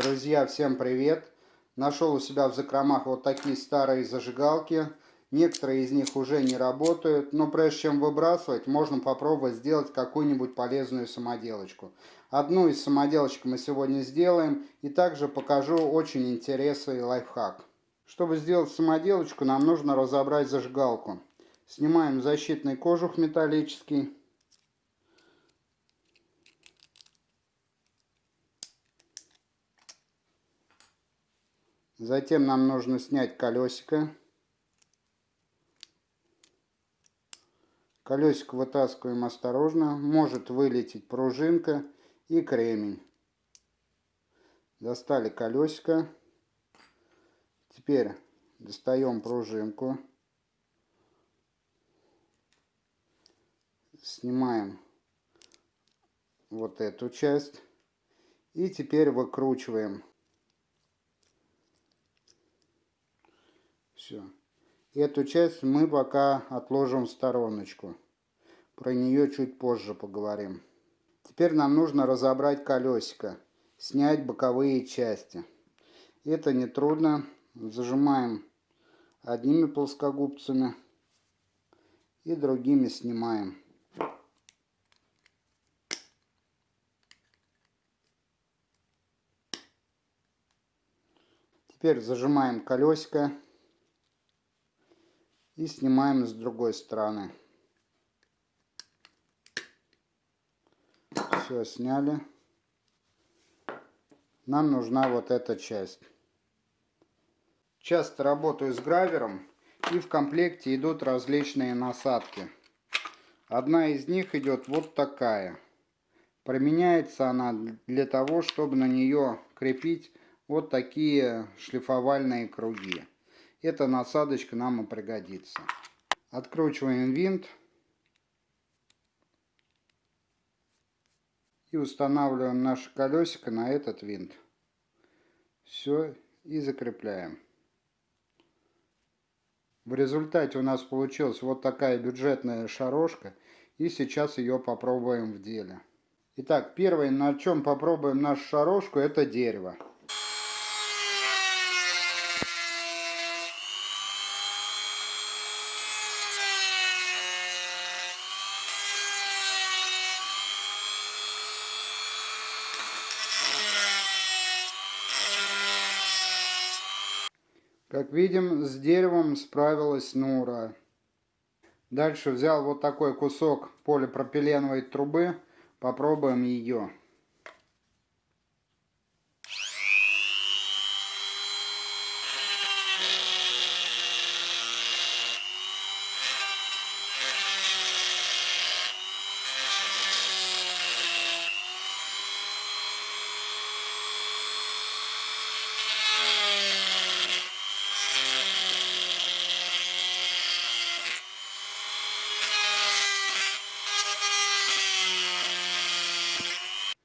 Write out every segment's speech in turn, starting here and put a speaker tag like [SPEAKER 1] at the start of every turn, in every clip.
[SPEAKER 1] Друзья, всем привет! Нашел у себя в закромах вот такие старые зажигалки. Некоторые из них уже не работают, но прежде чем выбрасывать, можно попробовать сделать какую-нибудь полезную самоделочку. Одну из самоделочек мы сегодня сделаем и также покажу очень интересный лайфхак. Чтобы сделать самоделочку, нам нужно разобрать зажигалку. Снимаем защитный кожух металлический. Затем нам нужно снять колесико. Колесико вытаскиваем осторожно. Может вылететь пружинка и кремень. Достали колесико. Теперь достаем пружинку. Снимаем вот эту часть. И теперь выкручиваем Все. Эту часть мы пока отложим в стороночку. Про нее чуть позже поговорим. Теперь нам нужно разобрать колесико, снять боковые части. Это нетрудно. Зажимаем одними плоскогубцами и другими снимаем. Теперь зажимаем колесико и снимаем с другой стороны. Все, сняли. Нам нужна вот эта часть. Часто работаю с гравером и в комплекте идут различные насадки. Одна из них идет вот такая. Применяется она для того, чтобы на нее крепить вот такие шлифовальные круги. Эта насадочка нам и пригодится. Откручиваем винт. И устанавливаем наше колесико на этот винт. Все. И закрепляем. В результате у нас получилась вот такая бюджетная шарошка. И сейчас ее попробуем в деле. Итак, первое, на чем попробуем нашу шарошку, это дерево. Как видим, с деревом справилась Нура. Дальше взял вот такой кусок полипропиленовой трубы. Попробуем ее.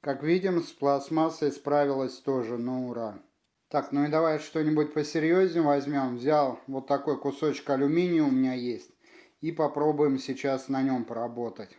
[SPEAKER 1] Как видим, с пластмассой справилась тоже на ура. Так, ну и давай что-нибудь посерьезнее возьмем. Взял вот такой кусочек алюминия у меня есть. И попробуем сейчас на нем поработать.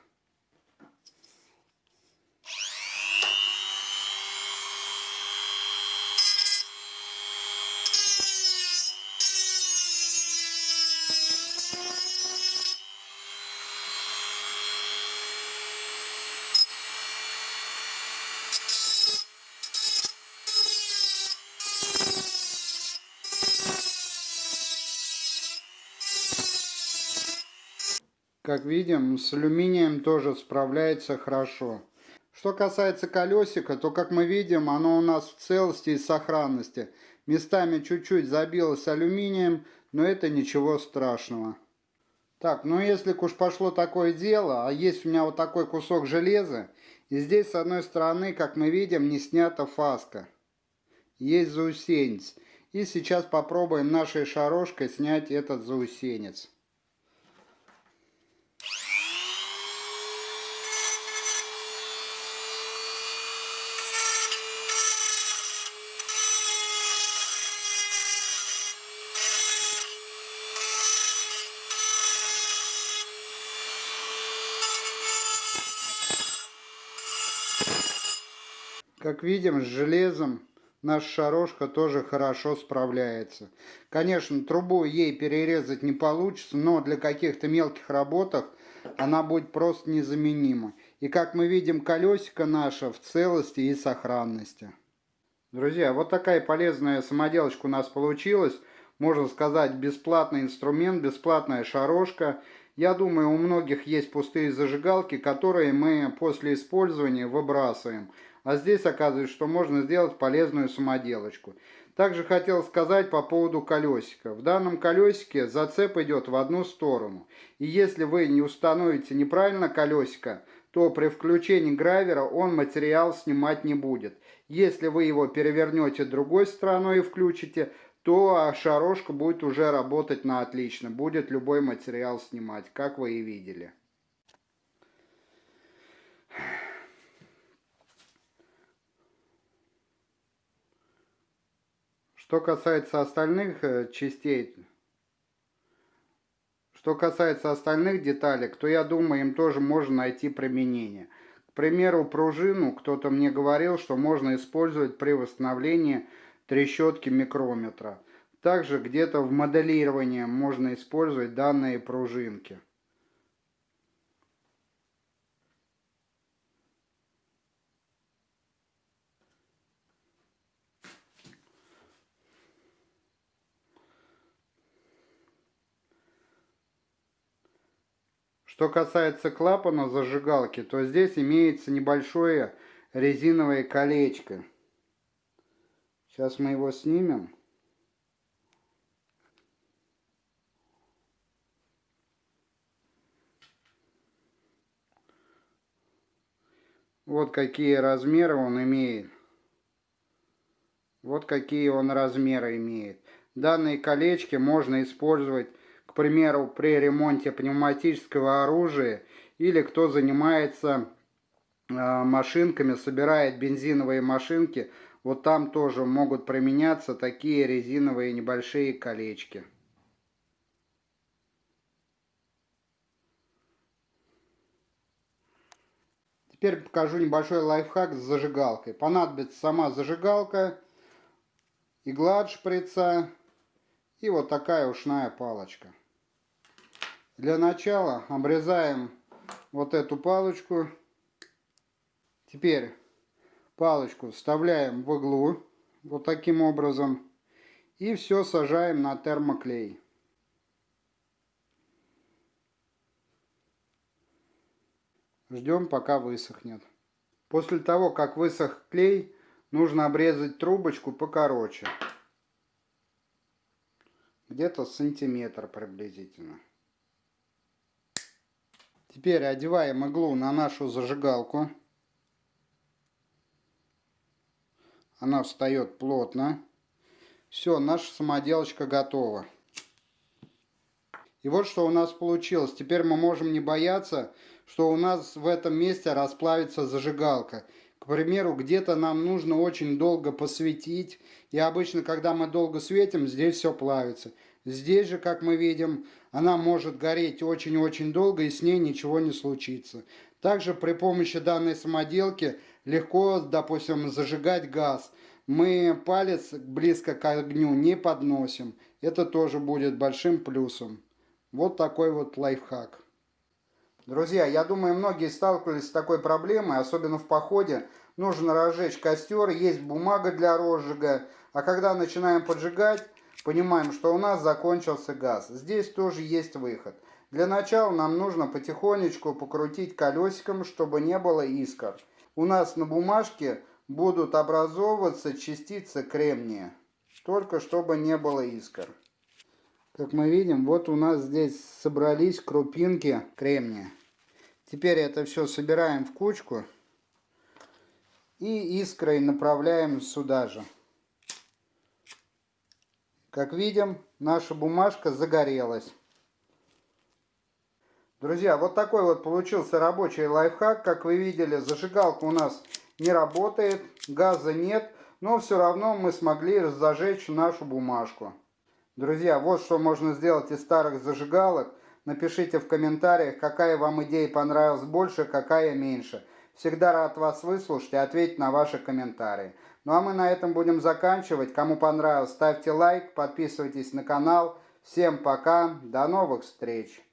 [SPEAKER 1] Как видим, с алюминием тоже справляется хорошо. Что касается колесика, то, как мы видим, оно у нас в целости и сохранности. Местами чуть-чуть забилось алюминием, но это ничего страшного. Так, ну если уж пошло такое дело, а есть у меня вот такой кусок железа, и здесь с одной стороны, как мы видим, не снята фаска. Есть заусенец. И сейчас попробуем нашей шарошкой снять этот заусенец. Как видим, с железом наша шарошка тоже хорошо справляется. Конечно, трубу ей перерезать не получится, но для каких-то мелких работах она будет просто незаменима. И как мы видим, колесико наше в целости и сохранности. Друзья, вот такая полезная самоделочка у нас получилась. Можно сказать, бесплатный инструмент, бесплатная шарошка. Я думаю, у многих есть пустые зажигалки, которые мы после использования выбрасываем. А здесь оказывается, что можно сделать полезную самоделочку. Также хотел сказать по поводу колесика. В данном колесике зацеп идет в одну сторону. И если вы не установите неправильно колесико, то при включении гравера он материал снимать не будет. Если вы его перевернете другой стороной и включите, то шарошка будет уже работать на отлично. Будет любой материал снимать, как вы и видели. Что касается остальных э, частей, что касается остальных деталек, то я думаю, им тоже можно найти применение. К примеру, пружину кто-то мне говорил, что можно использовать при восстановлении трещотки микрометра. Также где-то в моделировании можно использовать данные пружинки. Что касается клапана зажигалки, то здесь имеется небольшое резиновое колечко. Сейчас мы его снимем. Вот какие размеры он имеет. Вот какие он размеры имеет. Данные колечки можно использовать примеру, при ремонте пневматического оружия, или кто занимается а, машинками, собирает бензиновые машинки, вот там тоже могут применяться такие резиновые небольшие колечки. Теперь покажу небольшой лайфхак с зажигалкой. Понадобится сама зажигалка, игла от шприца и вот такая ушная палочка. Для начала обрезаем вот эту палочку. Теперь палочку вставляем в иглу вот таким образом. И все сажаем на термоклей. Ждем пока высохнет. После того, как высох клей, нужно обрезать трубочку покороче. Где-то сантиметр приблизительно. Теперь одеваем иглу на нашу зажигалку. Она встает плотно. Все, наша самоделочка готова. И вот что у нас получилось. Теперь мы можем не бояться, что у нас в этом месте расплавится зажигалка. К примеру, где-то нам нужно очень долго посветить. И обычно, когда мы долго светим, здесь все плавится. Здесь же, как мы видим, она может гореть очень-очень долго и с ней ничего не случится. Также при помощи данной самоделки легко, допустим, зажигать газ. Мы палец близко к огню не подносим. Это тоже будет большим плюсом. Вот такой вот лайфхак. Друзья, я думаю, многие сталкивались с такой проблемой, особенно в походе. Нужно разжечь костер, есть бумага для розжига, а когда начинаем поджигать, Понимаем, что у нас закончился газ. Здесь тоже есть выход. Для начала нам нужно потихонечку покрутить колесиком, чтобы не было искр. У нас на бумажке будут образовываться частицы кремния. Только чтобы не было искр. Как мы видим, вот у нас здесь собрались крупинки кремния. Теперь это все собираем в кучку и искрой направляем сюда же. Как видим, наша бумажка загорелась. Друзья, вот такой вот получился рабочий лайфхак. Как вы видели, зажигалка у нас не работает, газа нет, но все равно мы смогли зажечь нашу бумажку. Друзья, вот что можно сделать из старых зажигалок. Напишите в комментариях, какая вам идея понравилась больше, какая меньше. Всегда рад вас выслушать и ответить на ваши комментарии. Ну а мы на этом будем заканчивать. Кому понравилось, ставьте лайк, подписывайтесь на канал. Всем пока, до новых встреч!